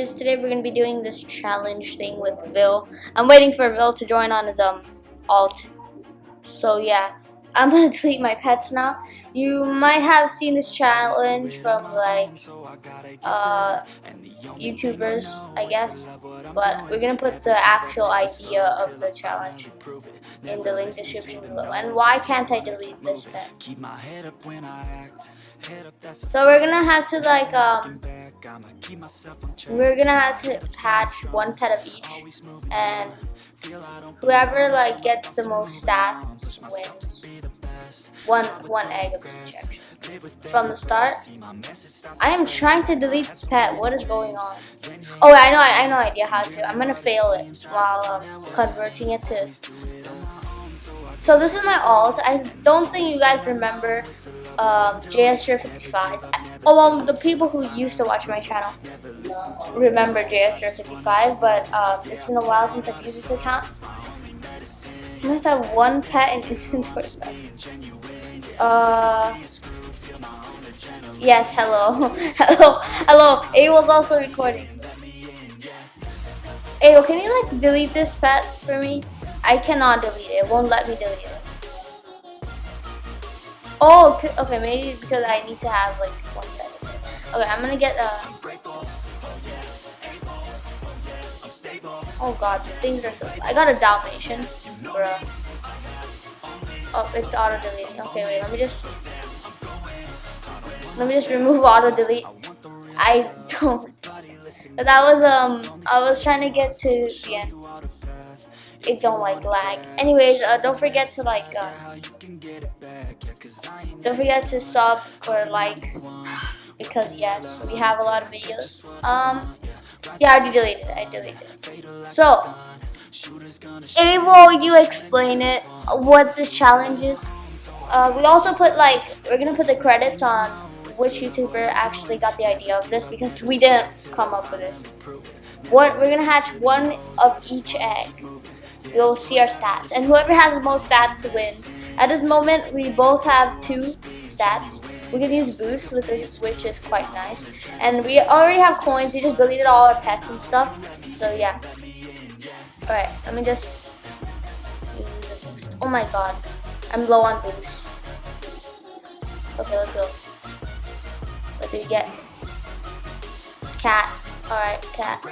anyways, today we're gonna be doing this challenge thing with Vil. I'm waiting for Vil to join on his um alt. So yeah, I'm gonna delete my pets now. You might have seen this challenge from like uh, YouTubers, I guess, but we're gonna put the actual idea of the challenge in the link description below. And why can't I delete this pet? So we're gonna have to like um, we're gonna have to hatch one pet of each, and whoever like gets the most stats wins one one egg of from the start. I am trying to delete this pet. What is going on? Oh, I know. I, I know idea how to. I'm gonna fail it while um, converting it to. So this is my alt. I don't think you guys remember um, JSR55. Oh well, the people who used to watch my channel remember JSR55, but um, it's been a while since I've used this account. I must have one pet in inventory Uh. Yes, hello. hello. Hello. A was also recording. Ayo, can you like delete this pet for me? I cannot delete it. It won't let me delete it. Oh, okay, maybe because I need to have like one pet. Okay, I'm gonna get a. uh Oh god, things are so I got a Dalmatian. Bruh. Oh, it's auto deleting. Okay, wait, let me just let me just remove auto delete. I don't. That was um. I was trying to get to the end. It don't like lag. Anyways, uh, don't forget to like. Uh, don't forget to sub or like because yes, we have a lot of videos. Um. Yeah, I deleted it. I deleted it. So, Able, you explain it. What this challenge is. Uh, we also put like we're gonna put the credits on which YouTuber actually got the idea of this because we didn't come up with this. What we're gonna hatch one of each egg. You'll see our stats, and whoever has the most stats wins. At this moment, we both have two stats. We can use boost, with this, which is quite nice. And we already have coins. We just deleted all our pets and stuff. So yeah. All right, let me just. Oh my god, I'm low on boost. Okay, let's go. What do we get? Cat. Alright, cat. Do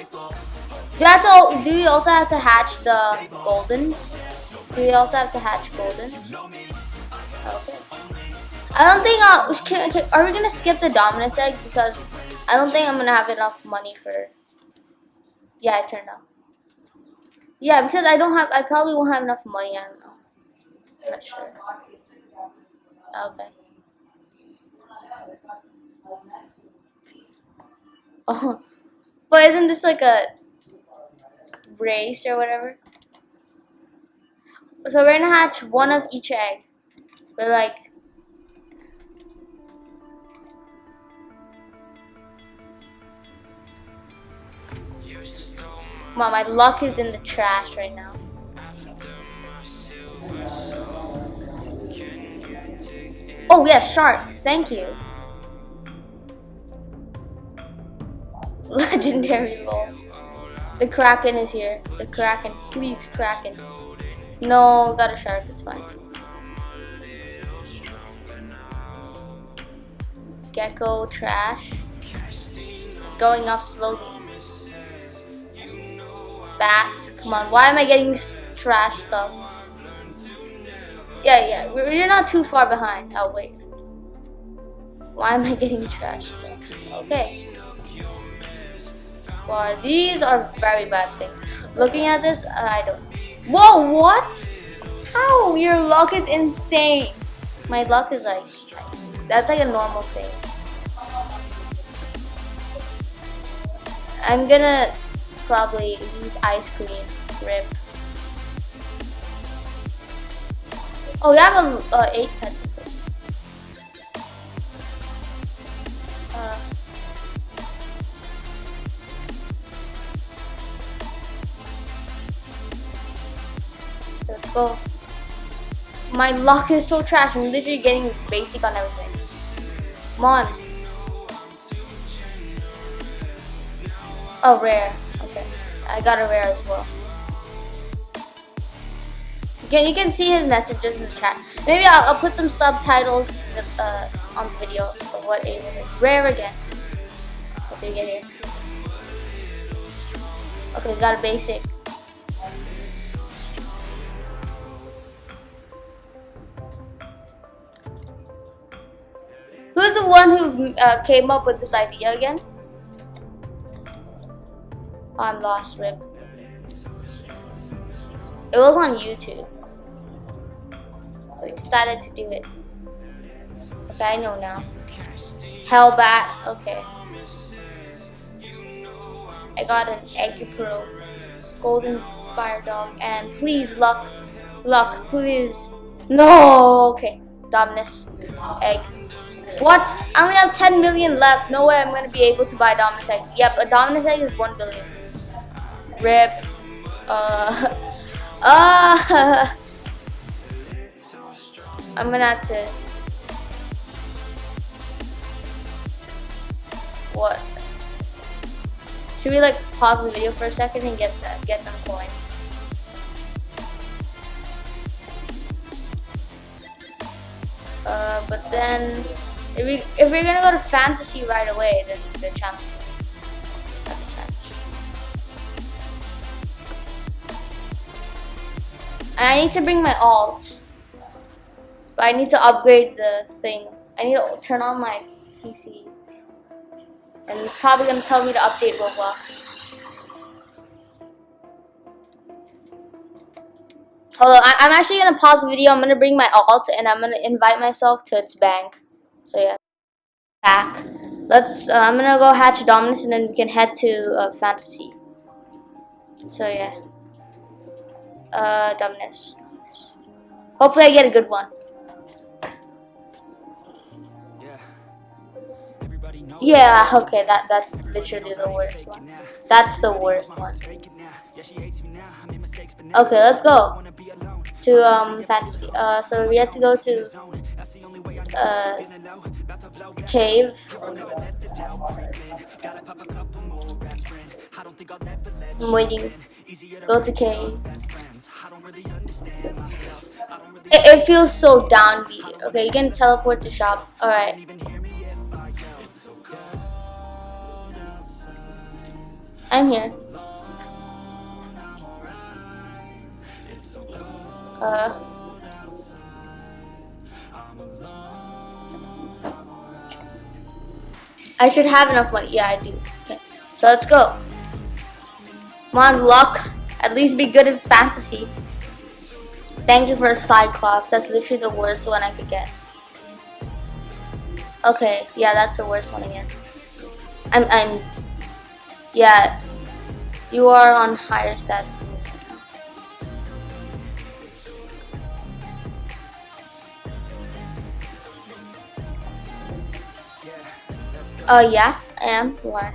you have to do also have to hatch the goldens? Do you also have to hatch goldens? Okay. I don't think uh can, can, are we gonna skip the dominus egg because I don't think I'm gonna have enough money for Yeah, I turned off. Yeah, because I don't have I probably won't have enough money, I don't know. I'm not sure. Okay. Oh, but isn't this like a race or whatever? So we're gonna hatch one of each egg. But like My luck is in the trash right now. Oh yeah, shark. Thank you. Legendary roll. The Kraken is here. The Kraken. Please, Kraken. No, got a shark. It's fine. Gecko, trash. Going up slowly. Bats. Come on. Why am I getting trash stuff? Yeah, yeah. We're, we're not too far behind. Oh, wait. Why am I getting trash stuff? Okay. Wow, these are very bad things. Looking at this, I don't. Whoa, what? How? Your luck is insane. My luck is like, that's like a normal thing. I'm gonna probably use ice cream. Rip. Oh, we have a uh, eight pets. Uh, Let's go. My luck is so trash. I'm literally getting basic on everything. Come on. Oh, rare. Okay. I got a rare as well. You can, you can see his messages in the chat. Maybe I'll, I'll put some subtitles uh, on the video of what Ava is. Rare again. Did we get here? Okay, got a basic. Who's the one who uh, came up with this idea again? I'm lost, Rip. It was on YouTube. So I decided to do it. Okay, I know now. Hellbat, okay. I got an Egg Pro, Golden Fire Dog, and please, luck, luck, please. No, okay. Dominus, Egg. What? I only have 10 million left. No way I'm to be able to buy Dominus Egg. Yep, a Dominus Egg is 1 billion. Rip. Uh. Uh. I'm gonna have to. What? Should we like pause the video for a second and get that, get some coins? Uh, but then if we if we're gonna go to fantasy right away, then the I need to bring my alt. But I need to upgrade the thing. I need to turn on my PC. And it's probably gonna tell me to update Roblox. Hold on, I am actually gonna pause the video. I'm gonna bring my alt and I'm gonna invite myself to its bank. So yeah, back. Let's. Uh, I'm gonna go hatch Dominus and then we can head to uh, Fantasy. So yeah, uh, Dominus. Hopefully I get a good one. Yeah, okay, that that's literally the worst one. That's the worst one. Okay, let's go to um fantasy. Uh, so we have to go to uh cave. I'm waiting. Go to cave. It, it feels so downbeat. Okay, you can teleport to shop. All right. I'm here. Uh. I should have enough money. Yeah, I do. Okay. So let's go. Come on, luck. At least be good in fantasy. Thank you for a Cyclops. That's literally the worst one I could get. Okay, yeah, that's the worst one again. I'm, I'm yeah, you are on higher stats. Oh yeah, I am. Why?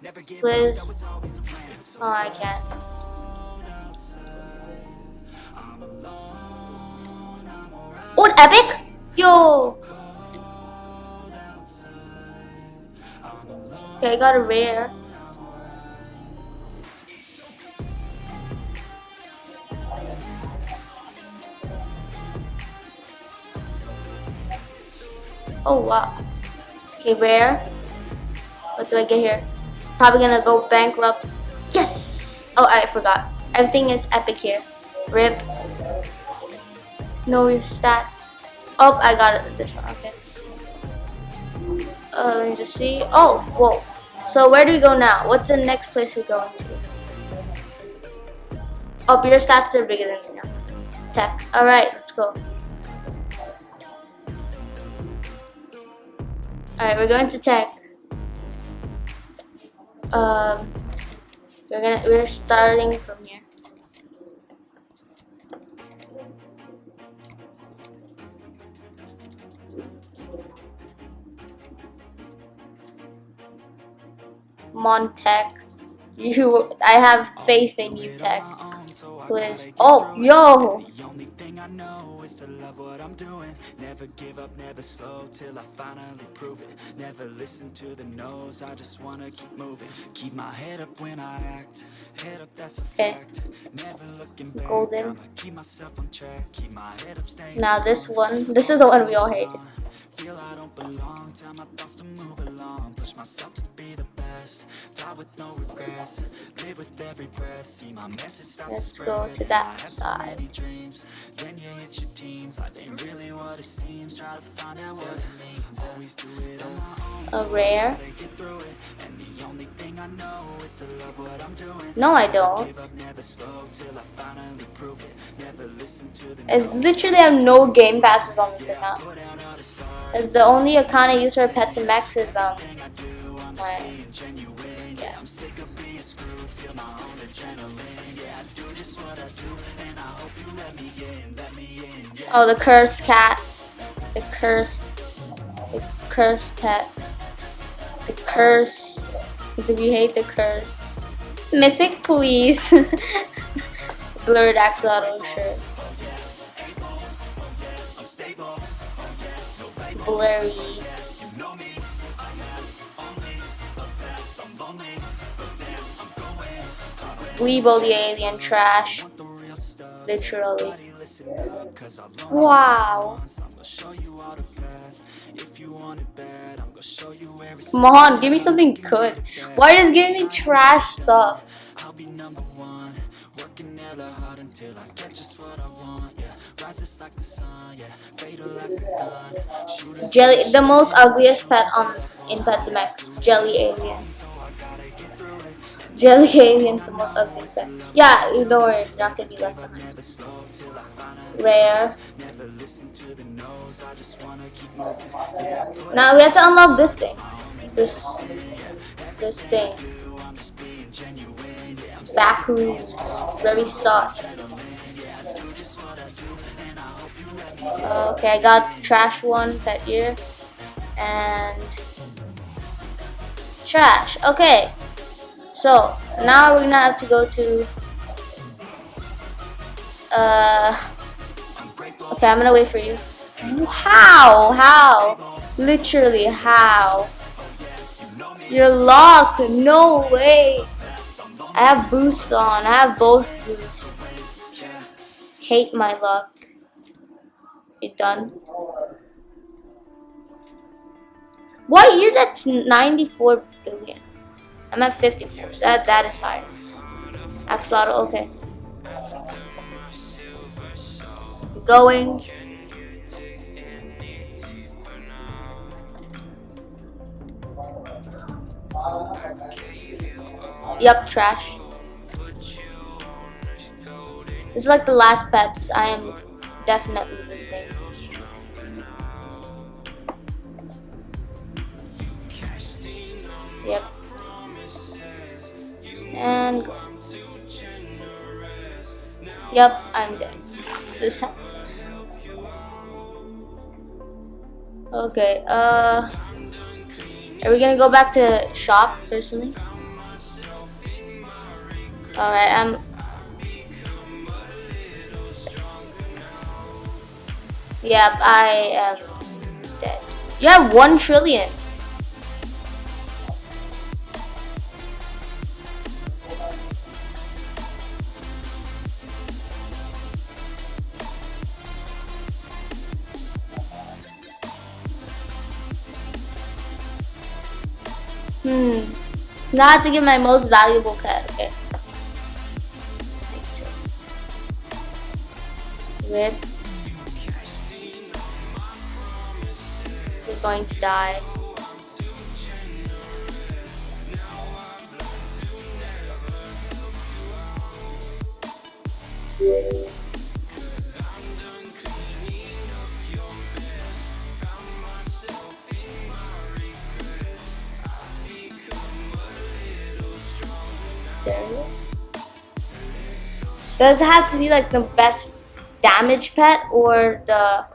Please. Oh, I can't. Oh, epic? Yo. Okay, I got a rare. Oh wow. Okay, rare. What do I get here? Probably gonna go bankrupt. Yes! Oh, I forgot. Everything is epic here. Rip. Your stats. Oh, I got it. This one. Okay. Uh, let me just see. Oh, whoa. So where do we go now? What's the next place we're going to? Oh, your stats are bigger than me now. Tech. Alright, let's go. Alright, we're going to check. Um, We're gonna we're starting from here. Montech. You I have faith in you, Tech. Please. Oh, yo! I know is to love what I'm doing Never give up, never slow Till I finally prove it Never listen to the I just wanna keep moving Keep my head up when I act Head up, that's a fact Never looking back Golden. Keep myself on track Keep my head up, staying Now this one, this is the one we all hate. Feel I don't belong Tell my thoughts to move along Push myself to be the best Die with no regrets. Live with every breath. See my message start to Let's spread. go to that side. Then you hit your teens. Life ain't really what it seems. Try to find out what it means. Always do it on my own. A rare. Gotta get through it. And the only thing I know Is to love what I'm doing. No, I don't. Give up, never slow Till I finally prove it. Never listen to the I literally have no game passes on this account. Put out all the It's the only account I use for pets and max is um I do I'm my being genuine yeah. I'm sick of being screwed Feel my own adrenaline Yeah, I do just what I do And I hope you let me in Let me in Yeah Oh the cursed cat. The cursed the cursed pet. The curse. Do we hate the curse? Mythic please. Blurred axolotl shirt. Oh, oh, oh, Blurry. Weeble the alien trash. Literally. Wow. Come on, give me something good. Why just give me trash stuff? Jelly, the most ugliest pet on in Pet Sim X. Jelly alien. Jelly alien's the most ugliest pet. Yeah, worry, you're not gonna be left behind. Rare. Now we have to unlock this thing. This, this thing. Back rooms. Very sus. Okay, I got trash one, pet ear, and trash. Okay, so now we're gonna have to go to. Uh, okay, I'm gonna wait for you. How? How? Literally, how? You're locked. No way. I have boosts on. I have both boosts. Hate my luck. You done? What? You're at 94 billion. I'm at 54. That that is high. Axolotl, okay. Going. Yup, trash. This is like the last pets. I am definitely losing. Yep. And. Yep, I'm dead. okay, uh are we gonna go back to shop personally? Alright, I'm Yep, I am dead. You have one trillion. Now I have to get my most valuable pet. Okay. Rip. We're going to die. There Does it have to be like the best damage pet or the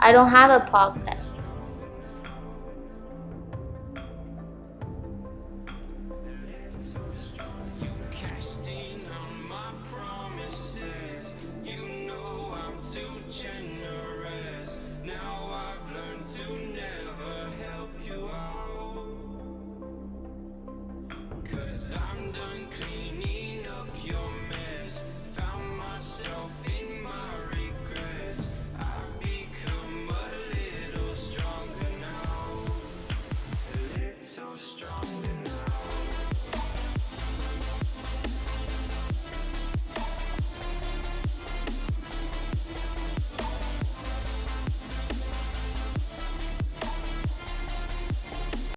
I don't have a pog pet. Cause I'm done